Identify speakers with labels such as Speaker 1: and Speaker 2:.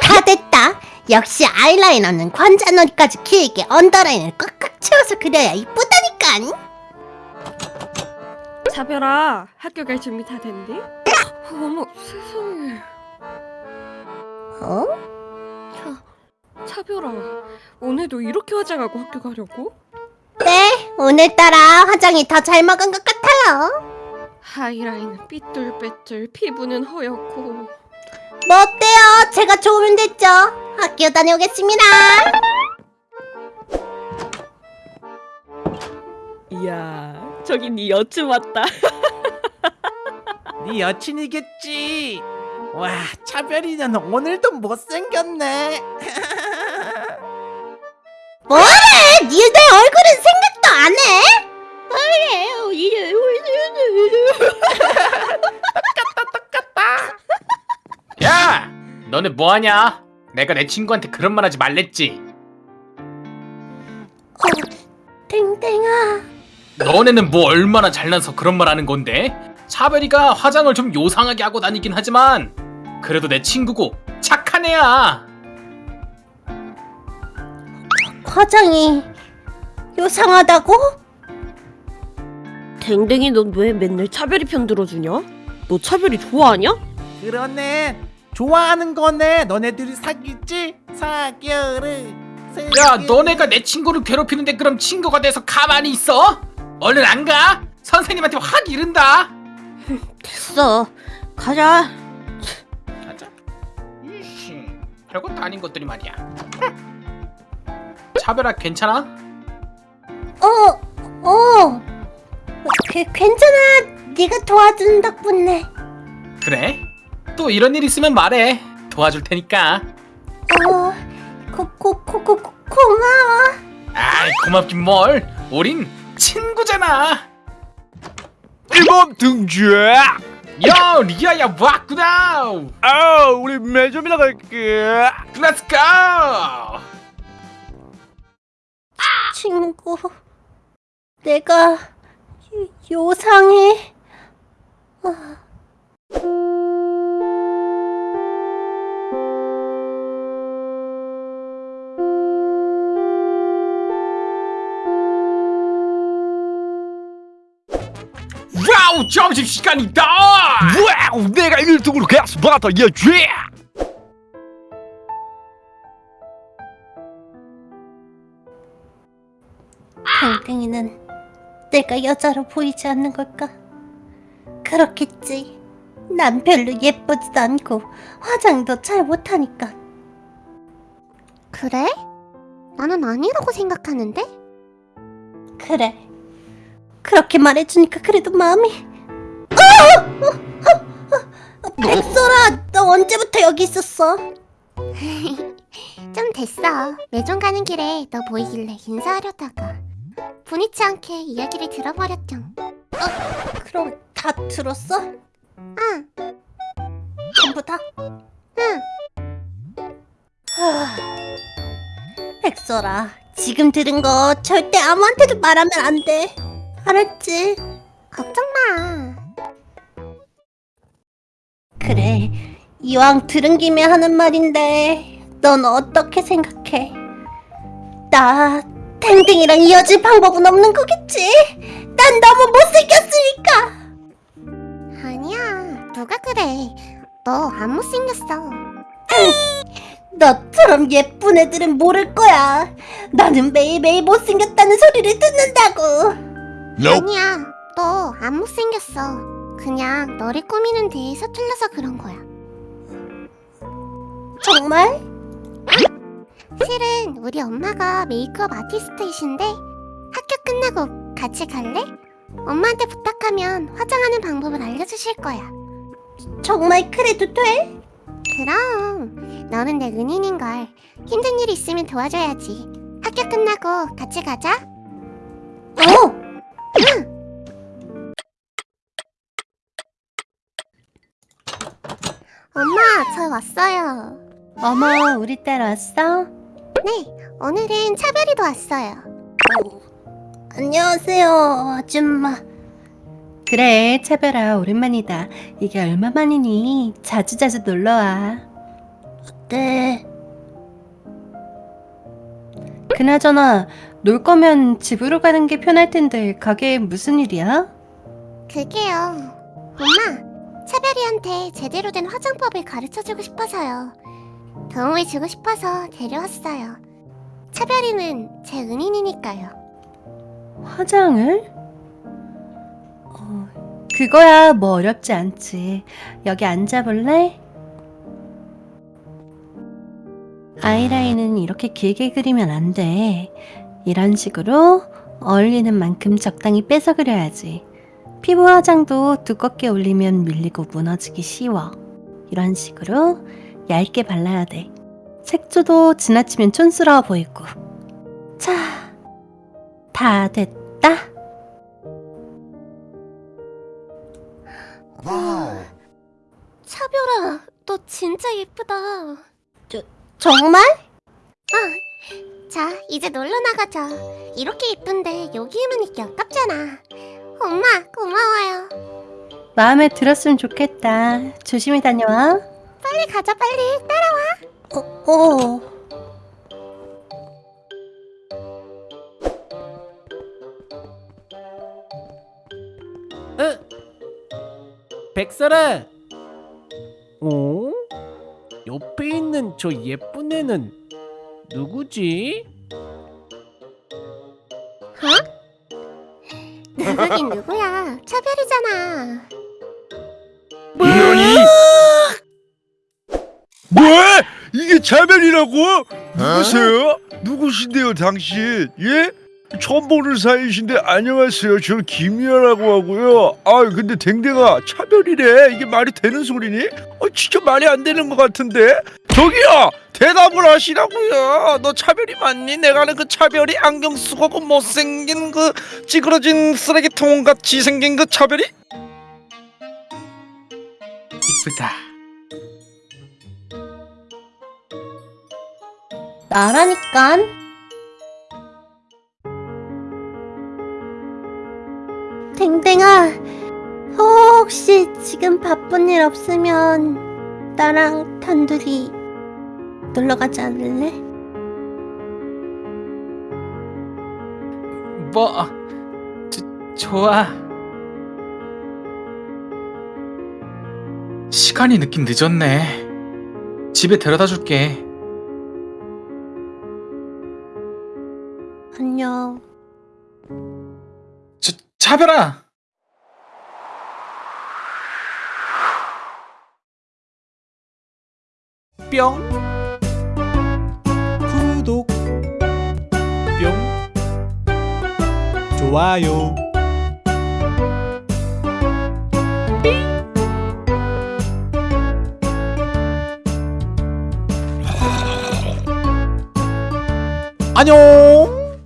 Speaker 1: 다 됐다. 역시 아이라이너는 관자놀이까지 길게 언더라인을 꽉꽉 채워서 그려야 이쁘다니까.
Speaker 2: 차별아 학교 갈 준비 다 됐니? 어머 세상에
Speaker 1: 어?
Speaker 2: 차별아 오늘도 이렇게 화장하고 학교 가려고?
Speaker 1: 네, 오늘따라 화장이 더 잘 먹은 것 같아요.
Speaker 2: 하이라인은 삐뚤빼뚤 피부는 허옇고
Speaker 1: 뭐 어때요? 제가 좋으면 됐죠. 학교 다녀오겠습니다.
Speaker 2: 이야 저기 네 여친 왔다
Speaker 3: 네 여친이겠지. 와 차별이는 오늘도 못생겼네.
Speaker 1: 뭐래? 니들 얼굴은 생각도 안 해?
Speaker 4: 야! 너네 뭐하냐? 내가 내 친구한테 그런 말 하지 말랬지
Speaker 1: 땡땡아.
Speaker 4: 너네는 뭐 얼마나 잘나서 그런 말 하는 건데? 차별이가 화장을 좀 요상하게 하고 다니긴 하지만 그래도 내 친구고 착한 애야
Speaker 1: 화장이 요상하다고?
Speaker 2: 댕댕이 넌 왜 맨날 차별이 편 들어주냐? 너 차별이 좋아하냐?
Speaker 3: 그러네. 좋아하는 거네. 너네들이 사귀지? 사겨를.
Speaker 4: 야 너네가 내 친구를 괴롭히는데 그럼 친구가 돼서 가만히 있어? 얼른 안 가? 선생님한테 확 이른다
Speaker 2: 됐어 가자
Speaker 4: 가자 이씨 별것도 아닌 것들이 말이야 차별아 괜찮아?
Speaker 1: 어, 어. 그, 괜찮아. 네가 도와준 덕분에.
Speaker 4: 그래? 또 이런 일 있으면 말해 도와줄 테니까
Speaker 1: 어, 고, 고, 고, 고, 고, 고마워.
Speaker 4: 아이 고맙긴 뭘 우린 친구잖아
Speaker 5: 1번 등장!
Speaker 4: 야 리아야 왔구나
Speaker 5: 아, 우리 매점이나 갈게.
Speaker 4: 렛츠 고
Speaker 1: 친구. 내가 요, 요상해. 아.
Speaker 4: 와우 점심시간이다
Speaker 5: 와우, 내가 1등으로 가서 받아, 야, 쥐!
Speaker 1: 땡땡이는 내가 여자로 보이지 않는 걸까? 그렇겠지. 난 별로 예쁘지도 않고 화장도 잘 못하니까.
Speaker 6: 그래? 나는 아니라고 생각하는데?
Speaker 1: 그래. 그렇게 말해주니까 그래도 마음이. 어! 어! 어! 어! 백설아, 너 언제부터 여기 있었어?
Speaker 6: 좀 됐어. 매점 가는 길에 너 보이길래 인사하려다가 분이치 않게 이야기를 들어버렸죠.
Speaker 1: 그럼 다 들었어?
Speaker 6: 응,
Speaker 1: 전부 다?
Speaker 6: 응.
Speaker 1: 하... 백설아, 지금 들은 거 절대 아무한테도 말하면 안 돼. 알았지?
Speaker 6: 걱정 마.
Speaker 1: 그래, 이왕 들은 김에 하는 말인데, 넌 어떻게 생각해? 나 탱탱이랑 이어질 방법은 없는 거겠지? 난 너무 못생겼으니까!
Speaker 6: 아니야. 누가 그래. 너 안 못생겼어.
Speaker 1: 너처럼 예쁜 애들은 모를 거야. 나는 매일매일 못생겼다는 소리를 듣는다고.
Speaker 6: 아니야. 너 안 못생겼어. 그냥 너를 꾸미는 데 서툴러서 그런 거야.
Speaker 1: 정말?
Speaker 6: 실은 우리 엄마가 메이크업 아티스트이신데 학교 끝나고 같이 갈래? 엄마한테 부탁하면 화장하는 방법을 알려주실 거야.
Speaker 1: 정말 그래도 돼?
Speaker 6: 그럼 너는 내 은인인걸. 힘든 일 있으면 도와줘야지. 학교 끝나고 같이 가자.
Speaker 1: 어!
Speaker 6: 엄마, 저 왔어요.
Speaker 1: 어머, 우리 딸 왔어?
Speaker 6: 네, 오늘은 차별이도 왔어요.
Speaker 1: 안녕하세요, 아줌마. 그래, 차별아, 오랜만이다. 이게 얼마만이니? 자주자주 놀러와. 네. 그나저나, 놀 거면 집으로 가는 게 편할 텐데, 가게에 무슨 일이야?
Speaker 6: 그게요. 엄마, 차별이한테 제대로 된 화장법을 가르쳐주고 싶어서요. 도움을 주고 싶어서 데려왔어요. 차별이는 제 은인이니까요.
Speaker 1: 화장을? 어, 그거야 뭐 어렵지 않지. 여기 앉아볼래? 아이라인은 이렇게 길게 그리면 안 돼. 이런 식으로 어울리는 만큼 적당히 빼서 그려야지. 피부 화장도 두껍게 올리면 밀리고 무너지기 쉬워. 이런 식으로 얇게 발라야 돼. 색조도 지나치면 촌스러워 보이고. 자, 다 됐다.
Speaker 6: 차별아, 너 진짜 예쁘다.
Speaker 1: 정말?
Speaker 6: 자, 이제 놀러 나가자. 이렇게 예쁜데 여기에만 있기 아깝잖아. 엄마, 고마워요.
Speaker 1: 마음에 들었으면 좋겠다. 조심히 다녀와.
Speaker 6: 빨리 가자, 빨리. 따라와.
Speaker 1: 어, 어.
Speaker 3: 어? 백설아. 어? 옆에 있는 저 예쁜 애는 누구지?
Speaker 6: 누구긴 누구야. 차별이잖아.
Speaker 5: 너니? 뭐야? 이게 차별이라고? 누구세요? 누구신데요, 당신? 예? 처음 보는 사이신데 안녕하세요. 저는 김이야라고 하고요. 아, 근데 댕댕아 차별이래. 이게 말이 되는 소리니? 어, 진짜 말이 안 되는 것 같은데. 저기요, 대답을 하시라고요. 너 차별이 맞니? 내가 아는 그 차별이 안경 쓰고 그 못생긴 그 찌그러진 쓰레기통 같이 생긴 그 차별이?
Speaker 4: 이쁘다.
Speaker 1: 나라니깐. 댕댕아, 혹시 지금 바쁜 일 없으면 나랑 단둘이 놀러 가지 않을래?
Speaker 4: 뭐 저, 좋아. 시간이 늦긴 늦었네. 집에 데려다 줄게.
Speaker 1: 안녕.
Speaker 4: 저, 차별아.
Speaker 3: 뿅 좋아요. 안녕